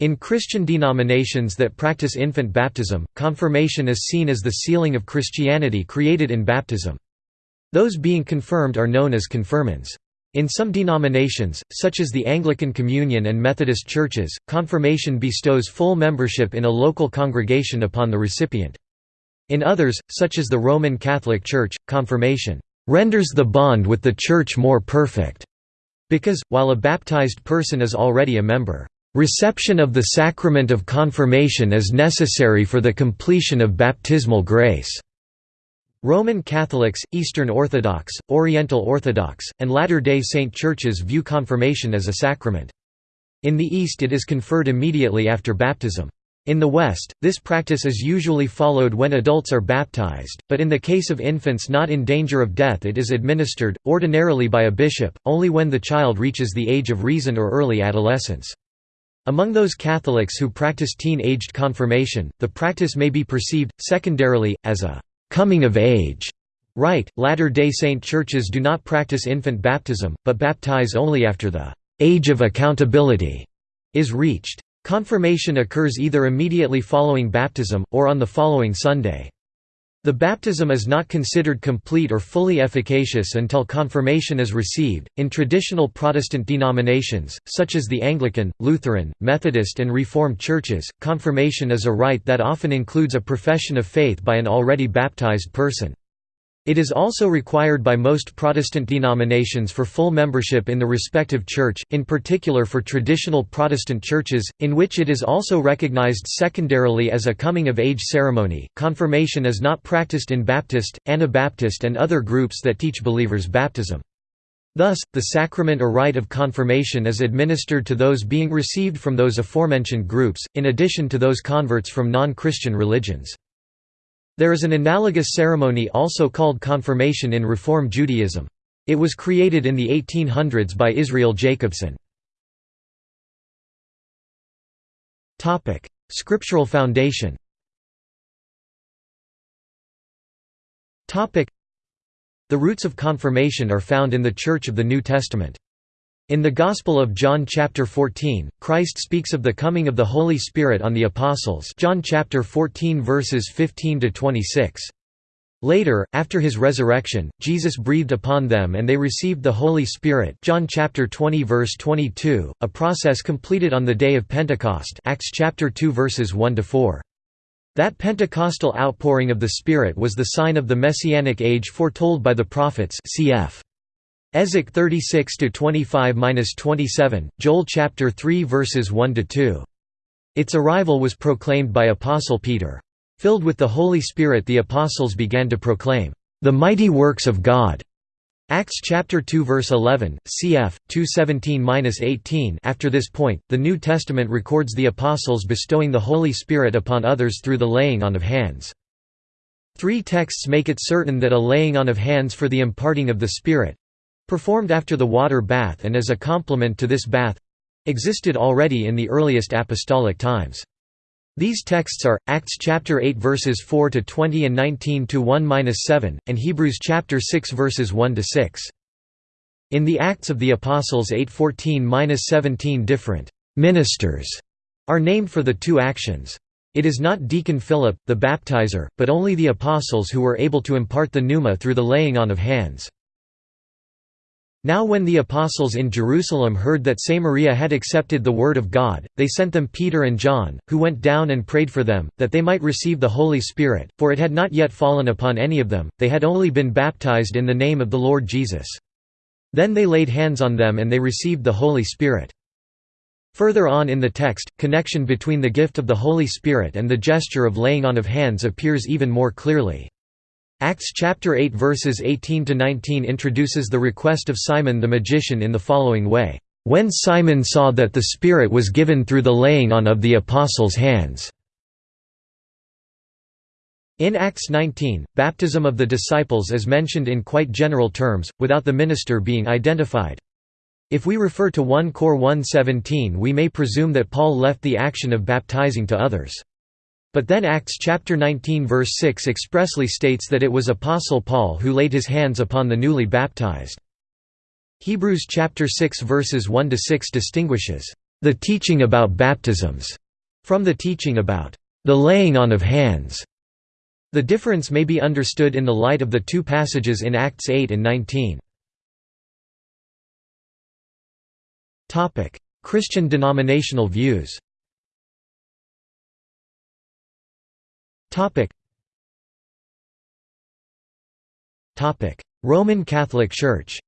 In Christian denominations that practice infant baptism, confirmation is seen as the sealing of Christianity created in baptism. Those being confirmed are known as confirmands. In some denominations, such as the Anglican Communion and Methodist churches, confirmation bestows full membership in a local congregation upon the recipient. In others, such as the Roman Catholic Church, confirmation renders the bond with the Church more perfect, because, while a baptized person is already a member, reception of the sacrament of confirmation is necessary for the completion of baptismal grace. Roman Catholics, Eastern Orthodox, Oriental Orthodox, and Latter-day Saint churches view confirmation as a sacrament. In the East it is conferred immediately after baptism. In the West, this practice is usually followed when adults are baptized, but in the case of infants not in danger of death it is administered, ordinarily by a bishop, only when the child reaches the age of reason or early adolescence. Among those Catholics who practice teen-aged confirmation, the practice may be perceived, secondarily, as a «coming of age» rite. Latter-day Saint churches do not practice infant baptism, but baptize only after the «age of accountability» is reached. Confirmation occurs either immediately following baptism, or on the following Sunday. The baptism is not considered complete or fully efficacious until confirmation is received. In traditional Protestant denominations, such as the Anglican, Lutheran, Methodist, and Reformed churches, confirmation is a rite that often includes a profession of faith by an already baptized person. It is also required by most Protestant denominations for full membership in the respective church, in particular for traditional Protestant churches, in which it is also recognized secondarily as a coming-of-age ceremony. Confirmation is not practiced in Baptist, Anabaptist, and other groups that teach believers baptism. Thus, the sacrament or rite of confirmation is administered to those being received from those aforementioned groups, in addition to those converts from non-Christian religions. There is an analogous ceremony also called confirmation in Reform Judaism. It was created in the 1800s by Israel Jacobson. Scriptural foundation The roots of confirmation are found in the Church of the New Testament. In the Gospel of John chapter 14, Christ speaks of the coming of the Holy Spirit on the apostles John chapter 14 verses 15 to 26. Later, after his resurrection, Jesus breathed upon them and they received the Holy Spirit John chapter 20 verse 22, a process completed on the day of Pentecost Acts chapter 2 verses 1 to 4. That Pentecostal outpouring of the Spirit was the sign of the messianic age foretold by the prophets cf. Ezek 36 to 25-27, Joel chapter 3 verses 1 to 2. Its arrival was proclaimed by apostle Peter. Filled with the Holy Spirit the apostles began to proclaim the mighty works of God. Acts chapter 2 verse 11, cf. 217-18. After this point, the New Testament records the apostles bestowing the Holy Spirit upon others through the laying on of hands. Three texts make it certain that a laying on of hands for the imparting of the Spirit, performed after the water bath and as a complement to this bath existed already in the earliest apostolic times. These texts are Acts chapter 8 verses 4 to 20 and 19 to 1-7 and Hebrews chapter 6 verses 1 to 6. In the Acts of the Apostles 8:14-17 different ministers are named for the two actions. It is not deacon Philip, the baptizer, but only the apostles who were able to impart the pneuma through the laying on of hands. Now when the apostles in Jerusalem heard that Samaria had accepted the word of God, they sent them Peter and John, who went down and prayed for them, that they might receive the Holy Spirit, for it had not yet fallen upon any of them, they had only been baptized in the name of the Lord Jesus. Then they laid hands on them and they received the Holy Spirit. Further on in the text, connection between the gift of the Holy Spirit and the gesture of laying on of hands appears even more clearly. Acts chapter 8 verses 18 to 19 introduces the request of Simon the magician in the following way, "When Simon saw that the Spirit was given through the laying on of the apostles' hands." In Acts 19, baptism of the disciples is mentioned in quite general terms, without the minister being identified. If we refer to 1 Cor 1.17 we may presume that Paul left the action of baptizing to others. But then Acts chapter 19 verse 6 expressly states that it was apostle Paul who laid his hands upon the newly baptized. Hebrews chapter 6 verses 1 to 6 distinguishes the teaching about baptisms, from the teaching about the laying on of hands. The difference may be understood in the light of the two passages in Acts 8 and 19. Christian denominational views Roman Catholic Church.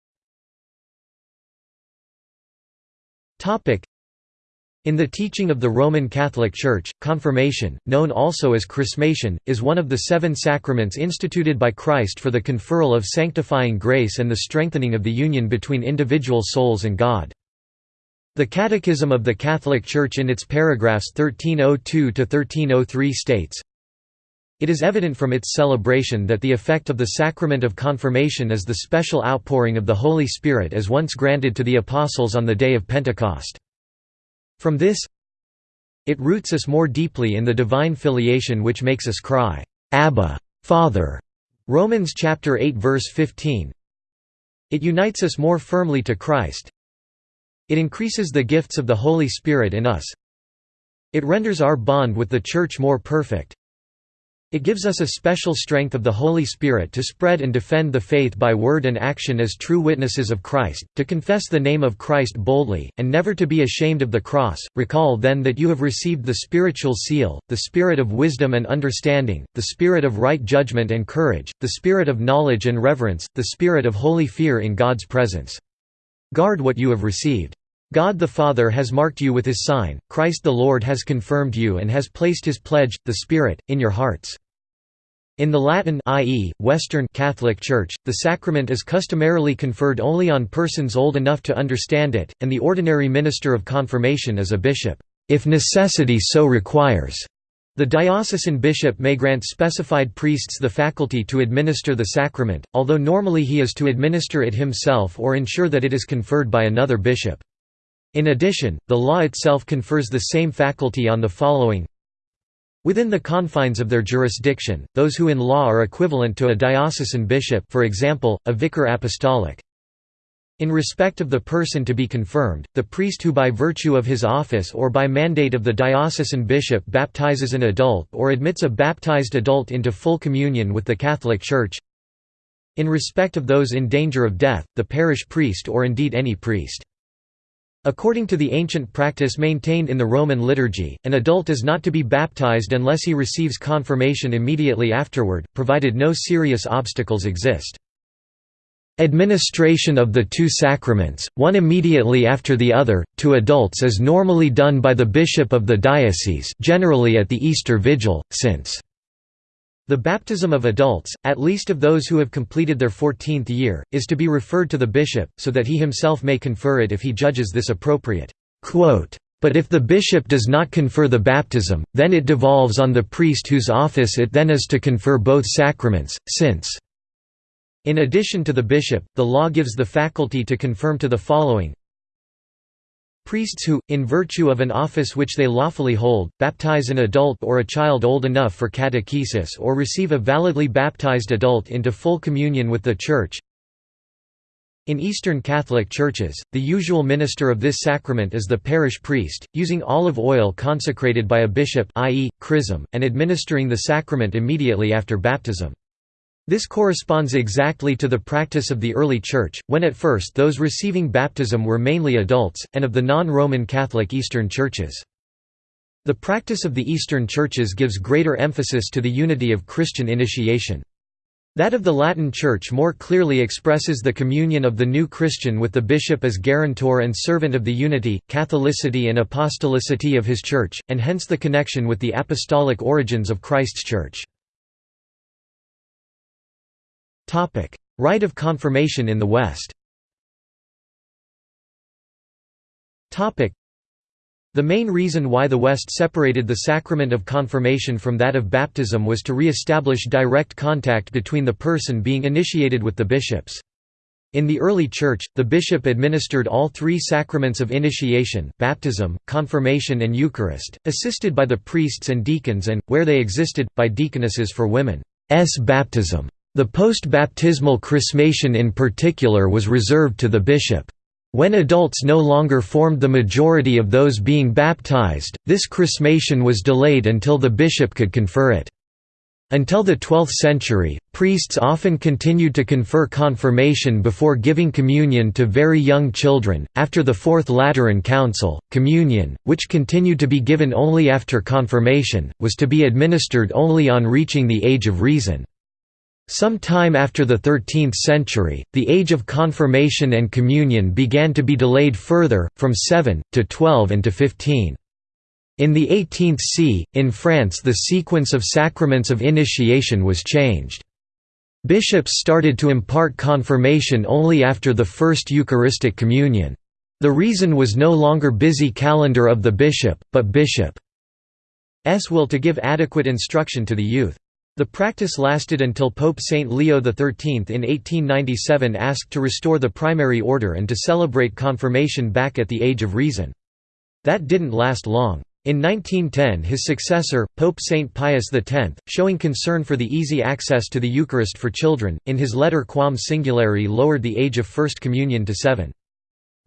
In the teaching of the Roman Catholic Church, confirmation, known also as chrismation, is one of the seven sacraments instituted by Christ for the conferral of sanctifying grace and the strengthening of the union between individual souls and God. The Catechism of the Catholic Church in its paragraphs 1302–1303 states, it is evident from its celebration that the effect of the sacrament of confirmation is the special outpouring of the Holy Spirit as once granted to the Apostles on the day of Pentecost. From this it roots us more deeply in the divine filiation which makes us cry, Abba, Father. Romans chapter 8 verse 15. It unites us more firmly to Christ. It increases the gifts of the Holy Spirit in us. It renders our bond with the Church more perfect. It gives us a special strength of the Holy Spirit to spread and defend the faith by word and action as true witnesses of Christ, to confess the name of Christ boldly, and never to be ashamed of the cross. Recall then that you have received the spiritual seal, the spirit of wisdom and understanding, the spirit of right judgment and courage, the spirit of knowledge and reverence, the spirit of holy fear in God's presence. Guard what you have received. God the Father has marked you with his sign, Christ the Lord has confirmed you and has placed his pledge, the Spirit, in your hearts. In the Latin i.e., Western Catholic Church, the sacrament is customarily conferred only on persons old enough to understand it, and the ordinary minister of confirmation is a bishop, if necessity so requires. The diocesan bishop may grant specified priests the faculty to administer the sacrament, although normally he is to administer it himself or ensure that it is conferred by another bishop. In addition, the law itself confers the same faculty on the following Within the confines of their jurisdiction, those who in law are equivalent to a diocesan bishop for example, a vicar apostolic. In respect of the person to be confirmed, the priest who by virtue of his office or by mandate of the diocesan bishop baptizes an adult or admits a baptized adult into full communion with the Catholic Church. In respect of those in danger of death, the parish priest or indeed any priest. According to the ancient practice maintained in the Roman liturgy, an adult is not to be baptized unless he receives confirmation immediately afterward, provided no serious obstacles exist. Administration of the two sacraments, one immediately after the other, to adults is normally done by the bishop of the diocese generally at the Easter Vigil, since the baptism of adults, at least of those who have completed their fourteenth year, is to be referred to the bishop, so that he himself may confer it if he judges this appropriate. But if the bishop does not confer the baptism, then it devolves on the priest whose office it then is to confer both sacraments, since in addition to the bishop, the law gives the faculty to confirm to the following Priests who, in virtue of an office which they lawfully hold, baptize an adult or a child old enough for catechesis or receive a validly baptized adult into full communion with the Church. In Eastern Catholic churches, the usual minister of this sacrament is the parish priest, using olive oil consecrated by a bishop i.e., chrism, and administering the sacrament immediately after baptism. This corresponds exactly to the practice of the early Church, when at first those receiving baptism were mainly adults, and of the non-Roman Catholic Eastern Churches. The practice of the Eastern Churches gives greater emphasis to the unity of Christian initiation. That of the Latin Church more clearly expresses the communion of the new Christian with the bishop as guarantor and servant of the unity, Catholicity and apostolicity of his Church, and hence the connection with the apostolic origins of Christ's Church. Rite of confirmation in the West the main reason why the West separated the sacrament of confirmation from that of baptism was to re-establish direct contact between the person being initiated with the bishops. In the early Church, the bishop administered all three sacraments of initiation baptism, confirmation and Eucharist, assisted by the priests and deacons and, where they existed, by deaconesses for women's baptism. The post-baptismal chrismation in particular was reserved to the bishop. When adults no longer formed the majority of those being baptized, this chrismation was delayed until the bishop could confer it. Until the 12th century, priests often continued to confer confirmation before giving communion to very young children. After the Fourth Lateran Council, communion, which continued to be given only after confirmation, was to be administered only on reaching the age of reason. Some time after the 13th century, the age of confirmation and communion began to be delayed further, from 7, to 12 and to 15. In the 18th c, in France the sequence of sacraments of initiation was changed. Bishops started to impart confirmation only after the first Eucharistic communion. The reason was no longer busy calendar of the bishop, but bishop's will to give adequate instruction to the youth. The practice lasted until Pope Saint Leo XIII in 1897 asked to restore the primary order and to celebrate confirmation back at the age of reason. That didn't last long. In 1910 his successor, Pope Saint Pius X, showing concern for the easy access to the Eucharist for children, in his letter Quam Singulari lowered the age of First Communion to seven.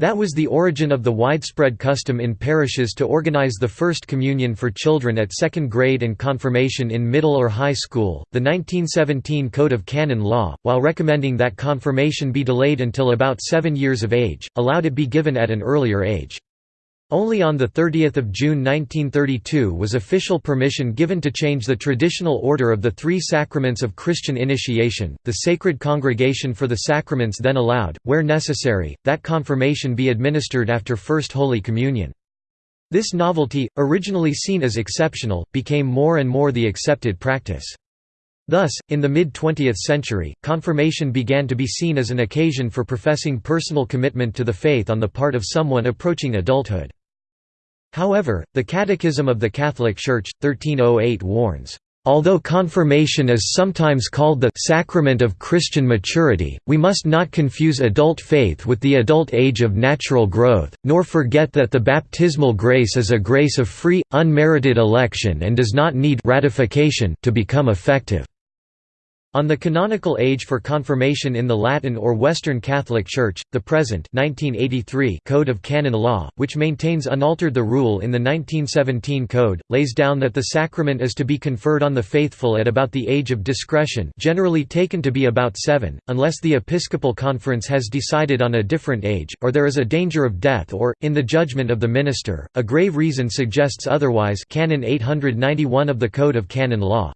That was the origin of the widespread custom in parishes to organize the First Communion for children at second grade and confirmation in middle or high school. The 1917 Code of Canon Law, while recommending that confirmation be delayed until about seven years of age, allowed it be given at an earlier age. Only on 30 June 1932 was official permission given to change the traditional order of the three sacraments of Christian initiation. The Sacred Congregation for the Sacraments then allowed, where necessary, that confirmation be administered after First Holy Communion. This novelty, originally seen as exceptional, became more and more the accepted practice. Thus, in the mid-20th century, confirmation began to be seen as an occasion for professing personal commitment to the faith on the part of someone approaching adulthood. However, the Catechism of the Catholic Church, 1308 warns, Although confirmation is sometimes called the sacrament of Christian maturity, we must not confuse adult faith with the adult age of natural growth, nor forget that the baptismal grace is a grace of free, unmerited election and does not need ratification to become effective. On the canonical age for confirmation in the Latin or Western Catholic Church, the present 1983 Code of Canon Law, which maintains unaltered the rule in the 1917 Code, lays down that the sacrament is to be conferred on the faithful at about the age of discretion generally taken to be about seven, unless the Episcopal Conference has decided on a different age, or there is a danger of death or, in the judgment of the minister, a grave reason suggests otherwise Canon 891 of the Code of Canon Law.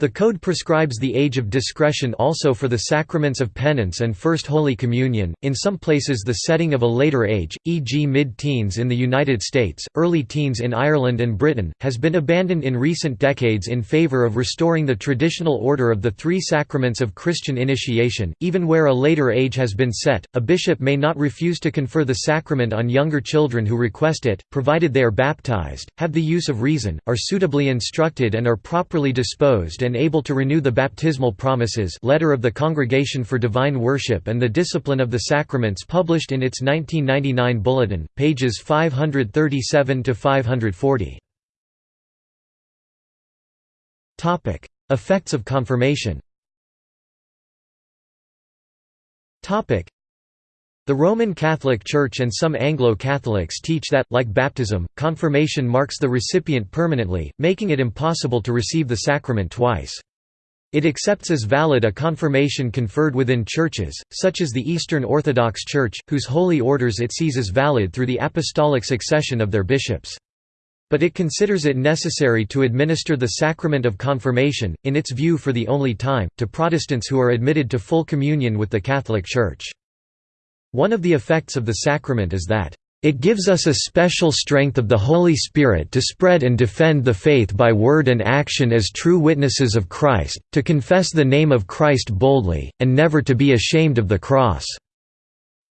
The Code prescribes the age of discretion also for the sacraments of penance and First Holy Communion, in some places the setting of a later age, e.g. mid-teens in the United States, early teens in Ireland and Britain, has been abandoned in recent decades in favor of restoring the traditional order of the three sacraments of Christian initiation, even where a later age has been set. A bishop may not refuse to confer the sacrament on younger children who request it, provided they are baptized, have the use of reason, are suitably instructed and are properly disposed and able to renew the baptismal promises letter of the Congregation for Divine Worship and the Discipline of the Sacraments published in its 1999 bulletin, pages 537–540. Effects of confirmation the Roman Catholic Church and some Anglo-Catholics teach that, like baptism, confirmation marks the recipient permanently, making it impossible to receive the sacrament twice. It accepts as valid a confirmation conferred within churches, such as the Eastern Orthodox Church, whose holy orders it sees as valid through the apostolic succession of their bishops. But it considers it necessary to administer the sacrament of confirmation, in its view for the only time, to Protestants who are admitted to full communion with the Catholic Church. One of the effects of the sacrament is that it gives us a special strength of the Holy Spirit to spread and defend the faith by word and action as true witnesses of Christ, to confess the name of Christ boldly, and never to be ashamed of the cross."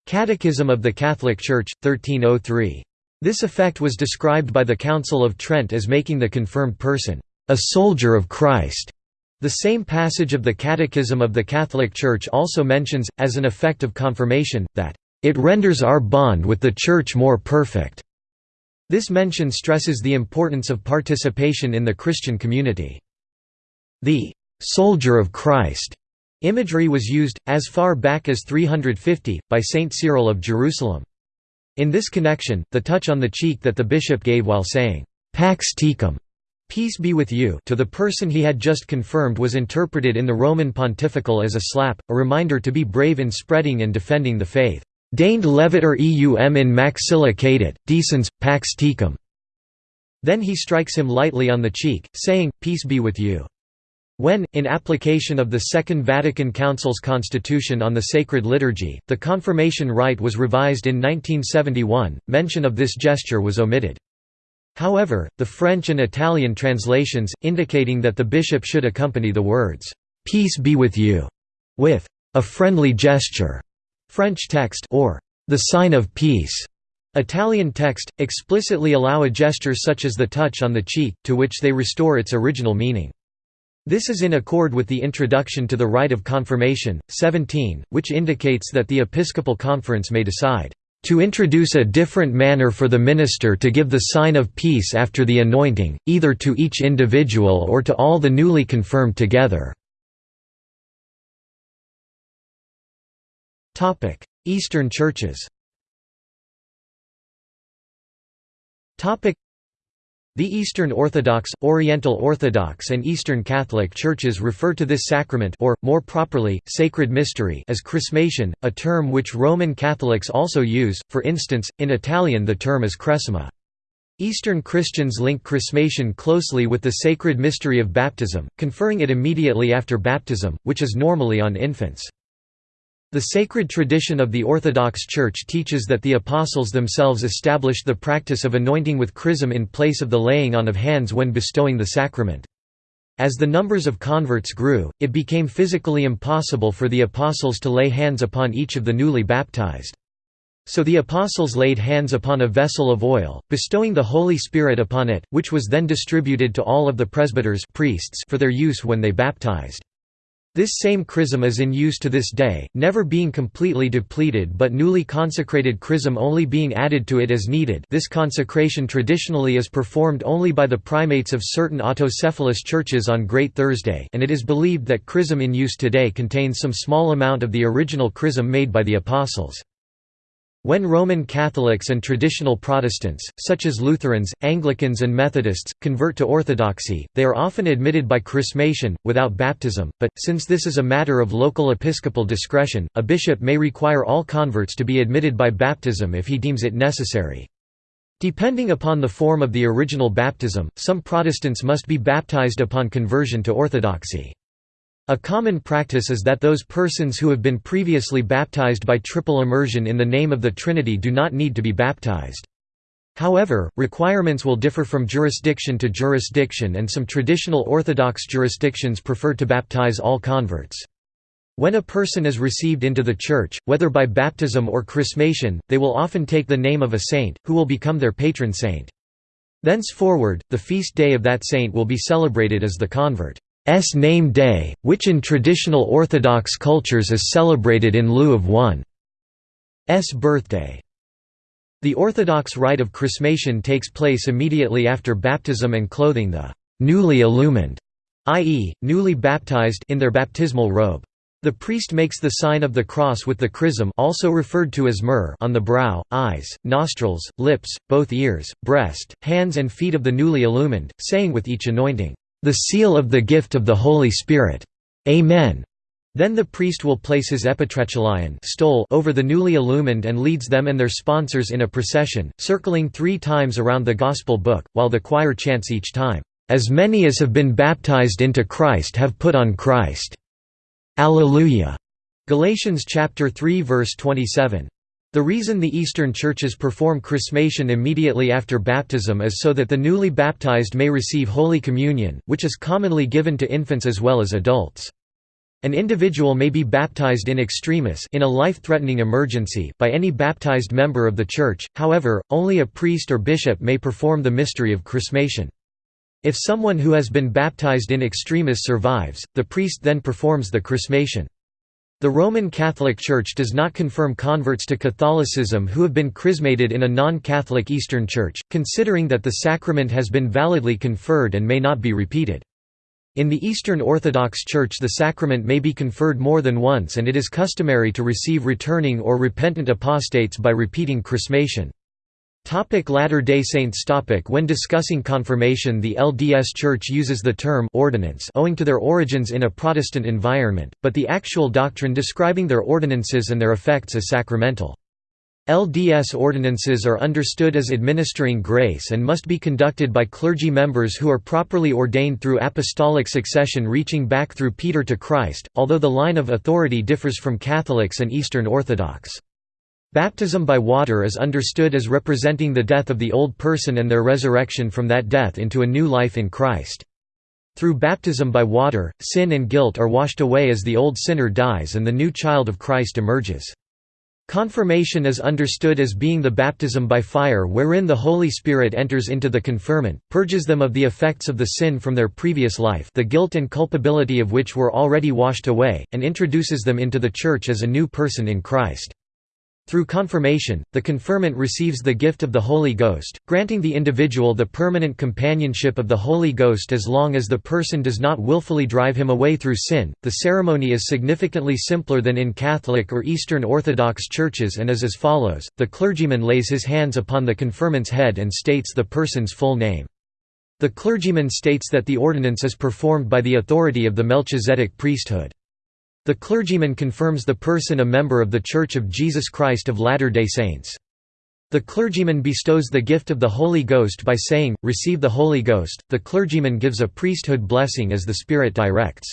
Catechism of the Catholic Church, 1303. This effect was described by the Council of Trent as making the confirmed person, "...a soldier of Christ." The same passage of the Catechism of the Catholic Church also mentions, as an effect of confirmation, that, "...it renders our bond with the Church more perfect." This mention stresses the importance of participation in the Christian community. The "...soldier of Christ." Imagery was used, as far back as 350, by Saint Cyril of Jerusalem. In this connection, the touch on the cheek that the bishop gave while saying, Pax tecum, peace be with you to the person he had just confirmed was interpreted in the Roman pontifical as a slap, a reminder to be brave in spreading and defending the faith. Deigned leviter eum in maxilla cadet, decens, pax tecum. Then he strikes him lightly on the cheek, saying, Peace be with you. When, in application of the Second Vatican Council's Constitution on the Sacred Liturgy, the confirmation rite was revised in 1971, mention of this gesture was omitted. However, the French and Italian translations, indicating that the bishop should accompany the words, "'Peace be with you' with a friendly gesture, French text or the sign of peace, Italian text, explicitly allow a gesture such as the touch on the cheek, to which they restore its original meaning. This is in accord with the introduction to the rite of confirmation, 17, which indicates that the episcopal conference may decide to introduce a different manner for the minister to give the sign of peace after the anointing, either to each individual or to all the newly confirmed together." Eastern churches the Eastern Orthodox, Oriental Orthodox and Eastern Catholic churches refer to this sacrament or, more properly, sacred mystery as chrismation, a term which Roman Catholics also use, for instance, in Italian the term is cresima. Eastern Christians link chrismation closely with the sacred mystery of baptism, conferring it immediately after baptism, which is normally on infants. The sacred tradition of the Orthodox Church teaches that the Apostles themselves established the practice of anointing with chrism in place of the laying on of hands when bestowing the sacrament. As the numbers of converts grew, it became physically impossible for the Apostles to lay hands upon each of the newly baptized. So the Apostles laid hands upon a vessel of oil, bestowing the Holy Spirit upon it, which was then distributed to all of the presbyters priests for their use when they baptized. This same chrism is in use to this day, never being completely depleted but newly consecrated chrism only being added to it as needed this consecration traditionally is performed only by the primates of certain autocephalous churches on Great Thursday and it is believed that chrism in use today contains some small amount of the original chrism made by the Apostles. When Roman Catholics and traditional Protestants, such as Lutherans, Anglicans and Methodists, convert to Orthodoxy, they are often admitted by chrismation, without baptism, but, since this is a matter of local episcopal discretion, a bishop may require all converts to be admitted by baptism if he deems it necessary. Depending upon the form of the original baptism, some Protestants must be baptized upon conversion to Orthodoxy. A common practice is that those persons who have been previously baptized by triple immersion in the name of the Trinity do not need to be baptized. However, requirements will differ from jurisdiction to jurisdiction and some traditional Orthodox jurisdictions prefer to baptize all converts. When a person is received into the Church, whether by baptism or chrismation, they will often take the name of a saint, who will become their patron saint. Thenceforward, the feast day of that saint will be celebrated as the convert. S name day, which in traditional Orthodox cultures is celebrated in lieu of one's birthday. The Orthodox rite of chrismation takes place immediately after baptism and clothing the newly illumined, i.e., newly baptized in their baptismal robe. The priest makes the sign of the cross with the chrism also referred to as myrrh on the brow, eyes, nostrils, lips, both ears, breast, hands and feet of the newly illumined, saying with each anointing, the seal of the gift of the Holy Spirit. Amen. Then the priest will place his epitrachelion stole over the newly illumined and leads them and their sponsors in a procession, circling three times around the Gospel book, while the choir chants each time, "'As many as have been baptized into Christ have put on Christ." Alleluia. Galatians chapter 3 verse 27. The reason the Eastern churches perform chrismation immediately after baptism is so that the newly baptized may receive Holy Communion, which is commonly given to infants as well as adults. An individual may be baptized in extremis in a life-threatening emergency by any baptized member of the church, however, only a priest or bishop may perform the mystery of chrismation. If someone who has been baptized in extremis survives, the priest then performs the chrismation. The Roman Catholic Church does not confirm converts to Catholicism who have been chrismated in a non-Catholic Eastern Church, considering that the sacrament has been validly conferred and may not be repeated. In the Eastern Orthodox Church the sacrament may be conferred more than once and it is customary to receive returning or repentant apostates by repeating chrismation. Latter-day Saints topic When discussing confirmation the LDS Church uses the term ordinance owing to their origins in a Protestant environment, but the actual doctrine describing their ordinances and their effects is sacramental. LDS ordinances are understood as administering grace and must be conducted by clergy members who are properly ordained through apostolic succession reaching back through Peter to Christ, although the line of authority differs from Catholics and Eastern Orthodox. Baptism by water is understood as representing the death of the old person and their resurrection from that death into a new life in Christ. Through baptism by water, sin and guilt are washed away as the old sinner dies and the new child of Christ emerges. Confirmation is understood as being the baptism by fire wherein the Holy Spirit enters into the confirmant, purges them of the effects of the sin from their previous life the guilt and culpability of which were already washed away, and introduces them into the Church as a new person in Christ. Through confirmation, the confirmant receives the gift of the Holy Ghost, granting the individual the permanent companionship of the Holy Ghost as long as the person does not willfully drive him away through sin. The ceremony is significantly simpler than in Catholic or Eastern Orthodox churches and is as follows the clergyman lays his hands upon the confirmant's head and states the person's full name. The clergyman states that the ordinance is performed by the authority of the Melchizedek priesthood. The clergyman confirms the person a member of The Church of Jesus Christ of Latter-day Saints. The clergyman bestows the gift of the Holy Ghost by saying, Receive the Holy Ghost. The clergyman gives a priesthood blessing as the Spirit directs.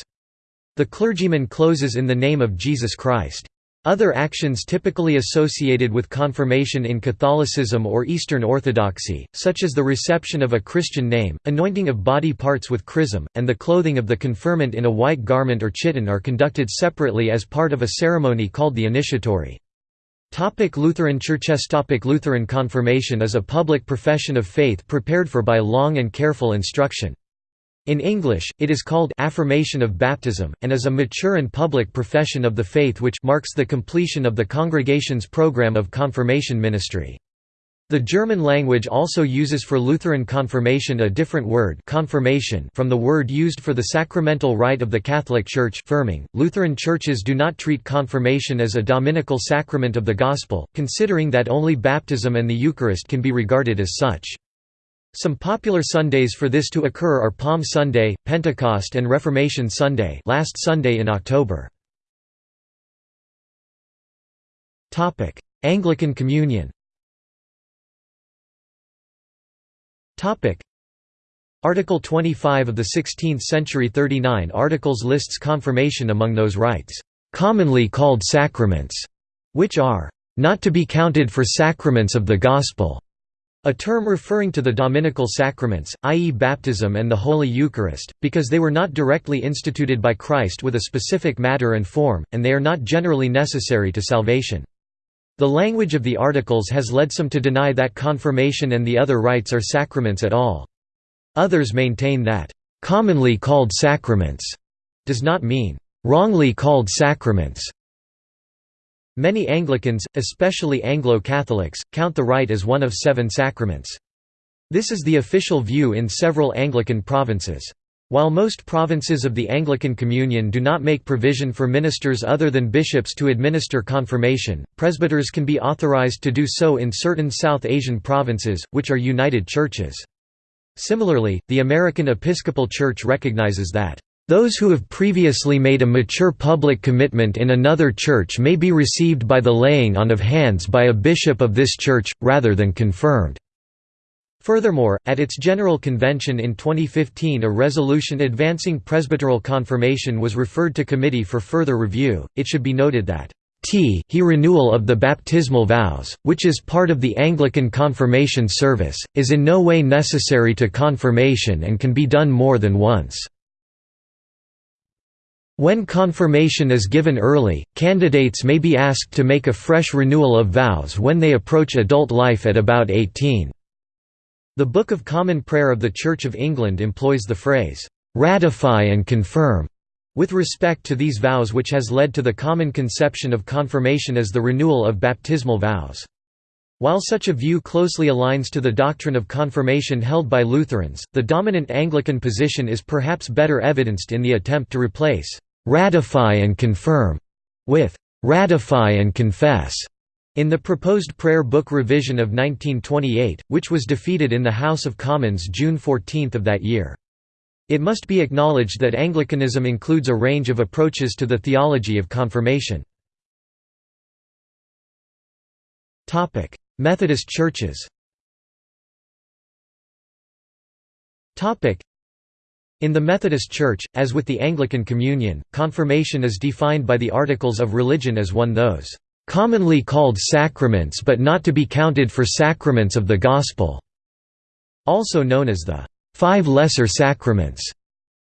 The clergyman closes in the name of Jesus Christ. Other actions typically associated with confirmation in Catholicism or Eastern Orthodoxy, such as the reception of a Christian name, anointing of body parts with chrism, and the clothing of the confirmant in a white garment or chiton are conducted separately as part of a ceremony called the initiatory. Topic Lutheran Churches Topic Lutheran confirmation is a public profession of faith prepared for by long and careful instruction. In English, it is called affirmation of baptism, and is a mature and public profession of the faith which marks the completion of the congregation's program of confirmation ministry. The German language also uses for Lutheran confirmation a different word confirmation from the word used for the sacramental rite of the Catholic Church Firmung. Lutheran churches do not treat confirmation as a dominical sacrament of the Gospel, considering that only baptism and the Eucharist can be regarded as such. Some popular Sundays for this to occur are Palm Sunday, Pentecost and Reformation Sunday last Sunday in October. Anglican Communion Article 25 of the 16th century 39 articles lists confirmation among those rites, "...commonly called sacraments", which are, "...not to be counted for sacraments of the Gospel." A term referring to the dominical sacraments, i.e. baptism and the Holy Eucharist, because they were not directly instituted by Christ with a specific matter and form, and they are not generally necessary to salvation. The language of the articles has led some to deny that confirmation and the other rites are sacraments at all. Others maintain that, "...commonly called sacraments," does not mean, "...wrongly called sacraments." Many Anglicans, especially Anglo-Catholics, count the rite as one of seven sacraments. This is the official view in several Anglican provinces. While most provinces of the Anglican Communion do not make provision for ministers other than bishops to administer confirmation, presbyters can be authorized to do so in certain South Asian provinces, which are united churches. Similarly, the American Episcopal Church recognizes that those who have previously made a mature public commitment in another church may be received by the laying on of hands by a bishop of this church, rather than confirmed. Furthermore, at its General Convention in 2015 a resolution advancing presbyteral confirmation was referred to committee for further review. It should be noted that t he renewal of the baptismal vows, which is part of the Anglican confirmation service, is in no way necessary to confirmation and can be done more than once. When confirmation is given early, candidates may be asked to make a fresh renewal of vows when they approach adult life at about 18. The Book of Common Prayer of the Church of England employs the phrase, "'ratify and confirm' with respect to these vows which has led to the common conception of confirmation as the renewal of baptismal vows. While such a view closely aligns to the doctrine of confirmation held by Lutherans, the dominant Anglican position is perhaps better evidenced in the attempt to replace «ratify and confirm» with «ratify and confess» in the proposed prayer book revision of 1928, which was defeated in the House of Commons June 14 of that year. It must be acknowledged that Anglicanism includes a range of approaches to the theology of confirmation. Methodist churches in the Methodist Church, as with the Anglican Communion, confirmation is defined by the Articles of Religion as one of those, "...commonly called sacraments but not to be counted for sacraments of the Gospel", also known as the Five Lesser Sacraments.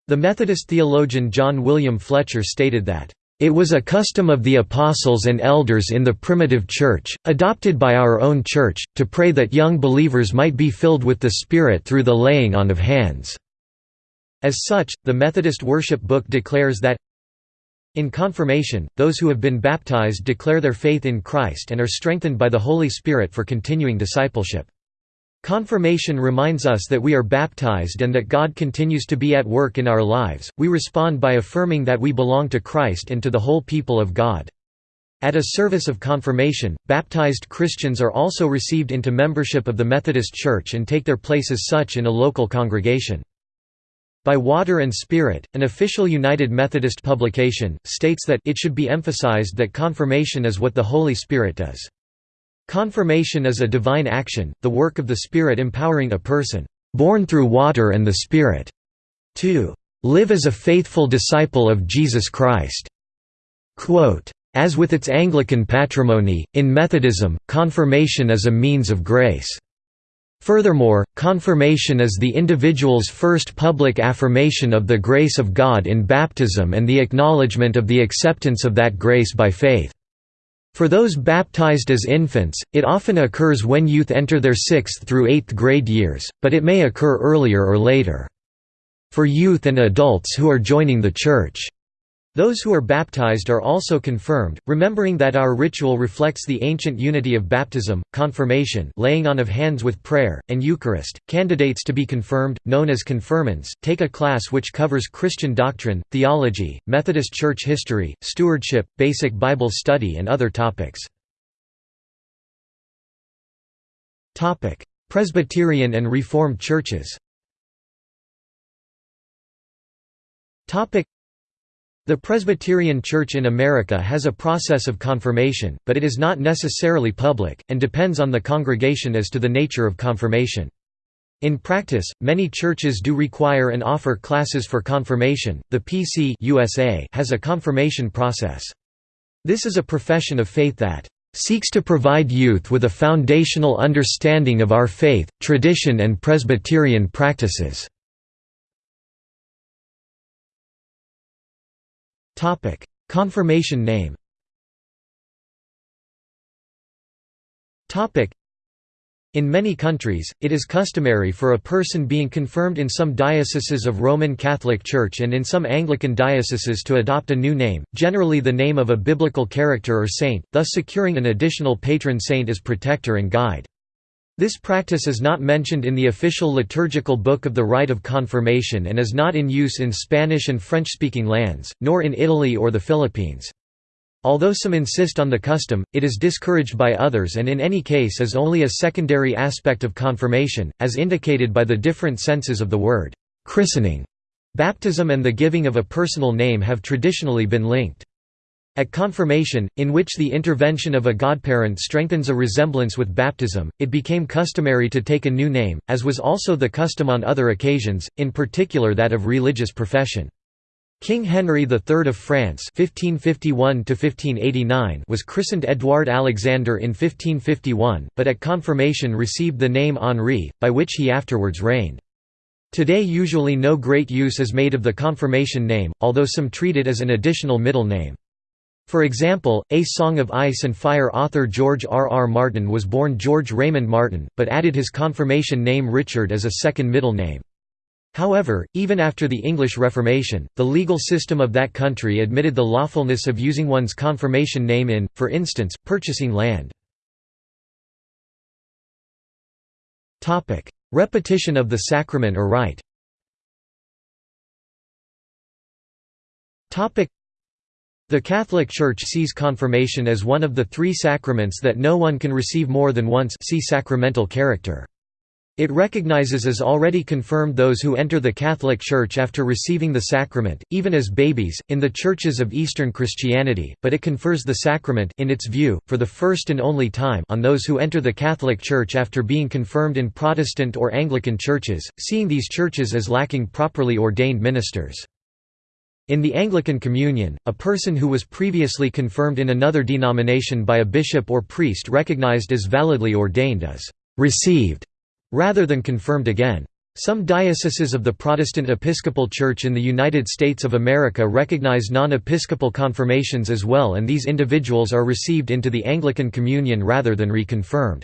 The Methodist theologian John William Fletcher stated that, it was a custom of the apostles and elders in the primitive church, adopted by our own church, to pray that young believers might be filled with the Spirit through the laying on of hands." As such, the Methodist worship book declares that in confirmation, those who have been baptized declare their faith in Christ and are strengthened by the Holy Spirit for continuing discipleship. Confirmation reminds us that we are baptized and that God continues to be at work in our lives. We respond by affirming that we belong to Christ and to the whole people of God. At a service of confirmation, baptized Christians are also received into membership of the Methodist Church and take their place as such in a local congregation. By Water and Spirit, an official United Methodist publication, states that it should be emphasized that confirmation is what the Holy Spirit does. Confirmation is a divine action, the work of the Spirit empowering a person, born through water and the Spirit, to live as a faithful disciple of Jesus Christ. Quote, as with its Anglican patrimony, in Methodism, confirmation is a means of grace. Furthermore, confirmation is the individual's first public affirmation of the grace of God in baptism and the acknowledgement of the acceptance of that grace by faith. For those baptized as infants, it often occurs when youth enter their 6th through 8th grade years, but it may occur earlier or later. For youth and adults who are joining the Church, those who are baptized are also confirmed, remembering that our ritual reflects the ancient unity of baptism, confirmation laying on of hands with prayer, and Eucharist. Candidates to be confirmed, known as confirmands, take a class which covers Christian doctrine, theology, Methodist Church history, stewardship, basic Bible study and other topics. Presbyterian and Reformed churches the Presbyterian Church in America has a process of confirmation, but it is not necessarily public, and depends on the congregation as to the nature of confirmation. In practice, many churches do require and offer classes for confirmation. The PC USA has a confirmation process. This is a profession of faith that seeks to provide youth with a foundational understanding of our faith, tradition and Presbyterian practices. Topic: Confirmation name. Topic: in many countries, it is customary for a person being confirmed in some dioceses of Roman Catholic Church and in some Anglican dioceses to adopt a new name, generally the name of a biblical character or saint, thus securing an additional patron saint as protector and guide. This practice is not mentioned in the official liturgical book of the Rite of Confirmation and is not in use in Spanish and French-speaking lands, nor in Italy or the Philippines. Although some insist on the custom, it is discouraged by others and in any case is only a secondary aspect of confirmation, as indicated by the different senses of the word christening. Baptism and the giving of a personal name have traditionally been linked. At confirmation, in which the intervention of a godparent strengthens a resemblance with baptism, it became customary to take a new name, as was also the custom on other occasions, in particular that of religious profession. King Henry III of France (1551–1589) was christened Édouard Alexander in 1551, but at confirmation received the name Henri, by which he afterwards reigned. Today usually no great use is made of the confirmation name, although some treat it as an additional middle name. For example, A Song of Ice and Fire author George R. R. Martin was born George Raymond Martin, but added his confirmation name Richard as a second middle name. However, even after the English Reformation, the legal system of that country admitted the lawfulness of using one's confirmation name in, for instance, purchasing land. Repetition of the sacrament or rite the Catholic Church sees confirmation as one of the three sacraments that no one can receive more than once see sacramental character. It recognizes as already confirmed those who enter the Catholic Church after receiving the sacrament, even as babies, in the churches of Eastern Christianity, but it confers the sacrament in its view, for the first and only time on those who enter the Catholic Church after being confirmed in Protestant or Anglican churches, seeing these churches as lacking properly ordained ministers. In the Anglican Communion, a person who was previously confirmed in another denomination by a bishop or priest recognized as validly ordained as «received» rather than confirmed again. Some dioceses of the Protestant Episcopal Church in the United States of America recognize non-episcopal confirmations as well and these individuals are received into the Anglican Communion rather than reconfirmed.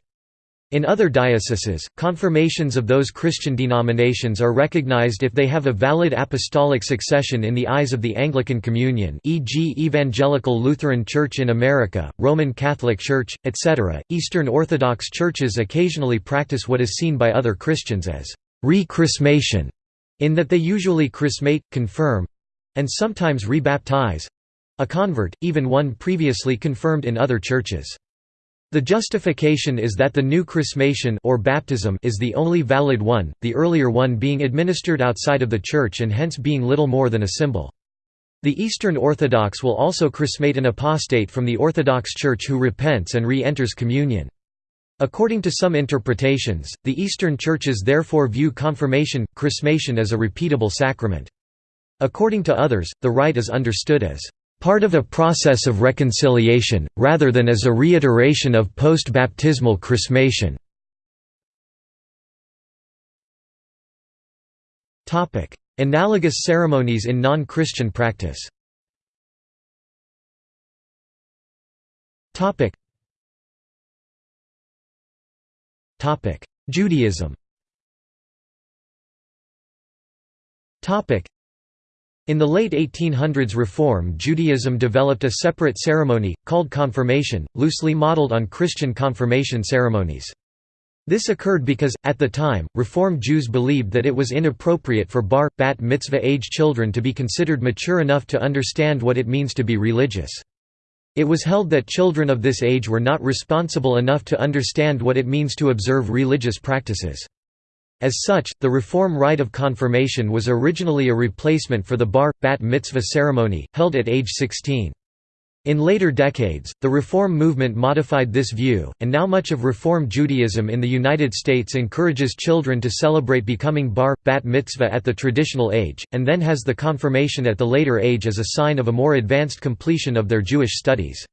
In other dioceses, confirmations of those Christian denominations are recognized if they have a valid apostolic succession in the eyes of the Anglican Communion e.g. Evangelical Lutheran Church in America, Roman Catholic Church, etc. Eastern Orthodox churches occasionally practice what is seen by other Christians as re-chrismation, in that they usually chrismate, confirm—and sometimes rebaptize—a convert, even one previously confirmed in other churches. The justification is that the new chrismation or baptism is the only valid one, the earlier one being administered outside of the Church and hence being little more than a symbol. The Eastern Orthodox will also chrismate an apostate from the Orthodox Church who repents and re-enters communion. According to some interpretations, the Eastern Churches therefore view confirmation, chrismation as a repeatable sacrament. According to others, the rite is understood as part of a process of reconciliation, rather than as a reiteration of post-baptismal chrismation. Analogous ceremonies in non-Christian practice. Judaism in the late 1800s Reform Judaism developed a separate ceremony, called confirmation, loosely modeled on Christian confirmation ceremonies. This occurred because, at the time, Reform Jews believed that it was inappropriate for bar, bat mitzvah age children to be considered mature enough to understand what it means to be religious. It was held that children of this age were not responsible enough to understand what it means to observe religious practices. As such, the Reform rite of confirmation was originally a replacement for the bar, bat mitzvah ceremony, held at age 16. In later decades, the Reform movement modified this view, and now much of Reform Judaism in the United States encourages children to celebrate becoming bar, bat mitzvah at the traditional age, and then has the confirmation at the later age as a sign of a more advanced completion of their Jewish studies.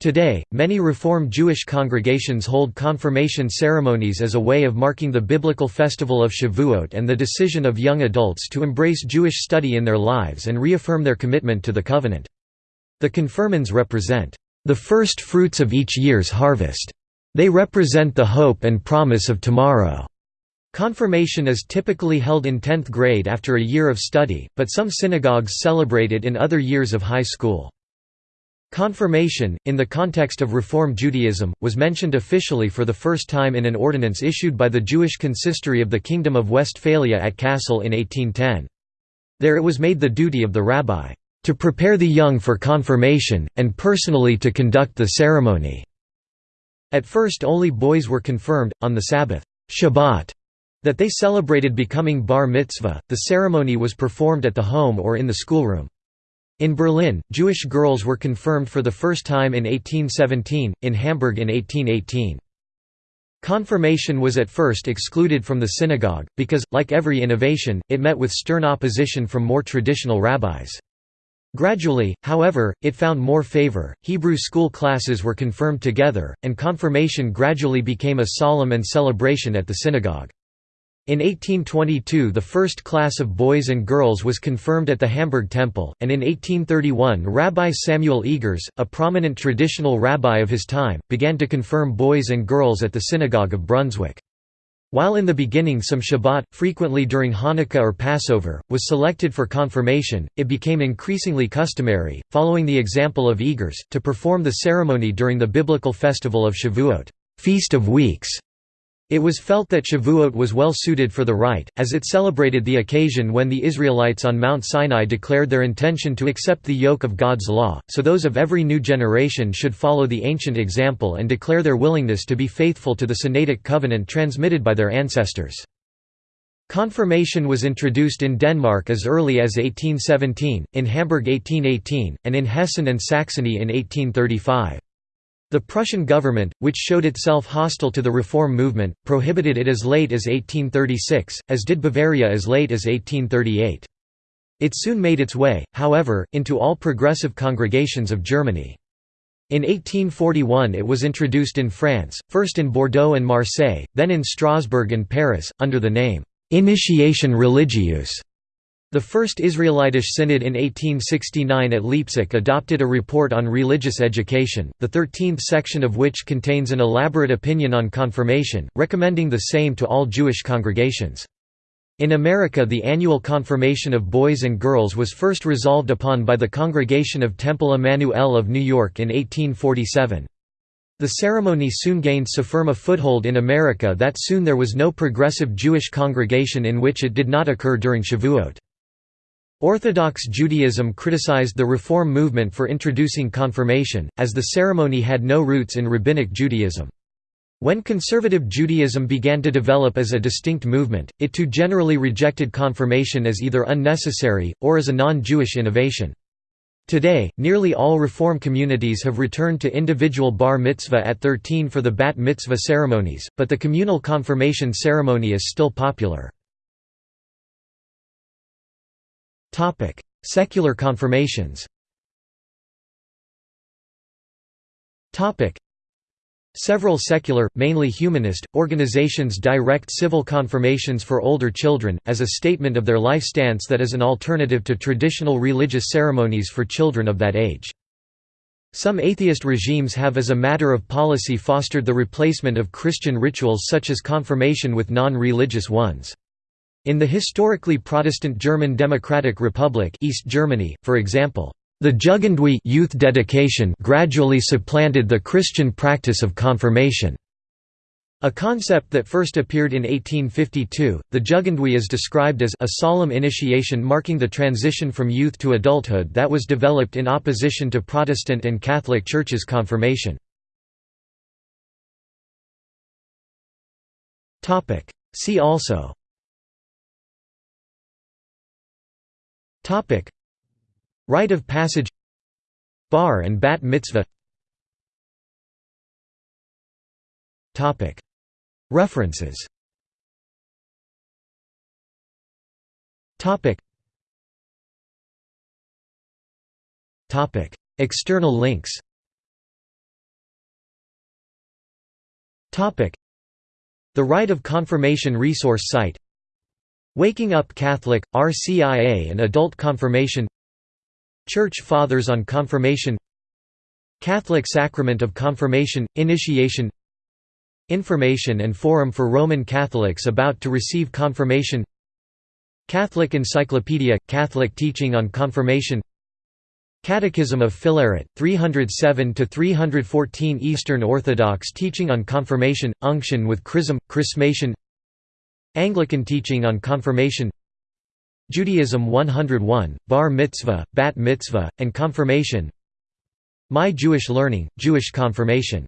Today, many Reform Jewish congregations hold confirmation ceremonies as a way of marking the biblical festival of Shavuot and the decision of young adults to embrace Jewish study in their lives and reaffirm their commitment to the covenant. The confirmands represent the first fruits of each year's harvest. They represent the hope and promise of tomorrow. Confirmation is typically held in 10th grade after a year of study, but some synagogues celebrate it in other years of high school. Confirmation, in the context of Reform Judaism, was mentioned officially for the first time in an ordinance issued by the Jewish consistory of the Kingdom of Westphalia at Kassel in 1810. There it was made the duty of the rabbi, "...to prepare the young for confirmation, and personally to conduct the ceremony." At first only boys were confirmed, on the Sabbath Shabbat, that they celebrated becoming bar mitzvah, the ceremony was performed at the home or in the schoolroom. In Berlin, Jewish girls were confirmed for the first time in 1817, in Hamburg in 1818. Confirmation was at first excluded from the synagogue, because, like every innovation, it met with stern opposition from more traditional rabbis. Gradually, however, it found more favor, Hebrew school classes were confirmed together, and confirmation gradually became a solemn and celebration at the synagogue. In 1822 the first class of boys and girls was confirmed at the Hamburg Temple, and in 1831 Rabbi Samuel Egers, a prominent traditional rabbi of his time, began to confirm boys and girls at the Synagogue of Brunswick. While in the beginning some Shabbat, frequently during Hanukkah or Passover, was selected for confirmation, it became increasingly customary, following the example of Egers, to perform the ceremony during the biblical festival of Shavuot Feast of Weeks", It was felt that Shavuot was well suited for the rite, as it celebrated the occasion when the Israelites on Mount Sinai declared their intention to accept the yoke of God's law, so those of every new generation should follow the ancient example and declare their willingness to be faithful to the Sinaitic covenant transmitted by their ancestors. Confirmation was introduced in Denmark as early as 1817, in Hamburg 1818, and in Hessen and Saxony in 1835. The Prussian government, which showed itself hostile to the reform movement, prohibited it as late as 1836, as did Bavaria as late as 1838. It soon made its way, however, into all progressive congregations of Germany. In 1841 it was introduced in France, first in Bordeaux and Marseille, then in Strasbourg and Paris, under the name, "'Initiation religieuse' The First Israelitish Synod in 1869 at Leipzig adopted a report on religious education, the thirteenth section of which contains an elaborate opinion on confirmation, recommending the same to all Jewish congregations. In America the annual confirmation of boys and girls was first resolved upon by the Congregation of Temple Emanu-El of New York in 1847. The ceremony soon gained so firm a foothold in America that soon there was no progressive Jewish congregation in which it did not occur during Shavuot. Orthodox Judaism criticized the Reform movement for introducing confirmation, as the ceremony had no roots in Rabbinic Judaism. When conservative Judaism began to develop as a distinct movement, it too generally rejected confirmation as either unnecessary, or as a non-Jewish innovation. Today, nearly all Reform communities have returned to individual bar mitzvah at 13 for the bat mitzvah ceremonies, but the communal confirmation ceremony is still popular. Topic: Secular confirmations. Topic: Several secular, mainly humanist, organizations direct civil confirmations for older children, as a statement of their life stance that is an alternative to traditional religious ceremonies for children of that age. Some atheist regimes have as a matter of policy fostered the replacement of Christian rituals such as confirmation with non-religious ones. In the historically Protestant German Democratic Republic East Germany, for example, the Jugendweihe youth dedication gradually supplanted the Christian practice of confirmation. A concept that first appeared in 1852, the Jugendweihe is described as a solemn initiation marking the transition from youth to adulthood that was developed in opposition to Protestant and Catholic Churches' confirmation. See also Topic. Rite of passage. Bar and bat mitzvah. Topic. References. Topic. Topic. External links. Topic. The Rite of Confirmation resource site Waking Up Catholic, RCIA and Adult Confirmation Church Fathers on Confirmation Catholic Sacrament of Confirmation, Initiation Information and Forum for Roman Catholics about to receive confirmation Catholic Encyclopedia – Catholic teaching on confirmation Catechism of Filaret, 307–314 Eastern Orthodox teaching on confirmation, unction with chrism, chrismation Anglican teaching on confirmation Judaism 101, Bar Mitzvah, Bat Mitzvah, and Confirmation My Jewish Learning, Jewish Confirmation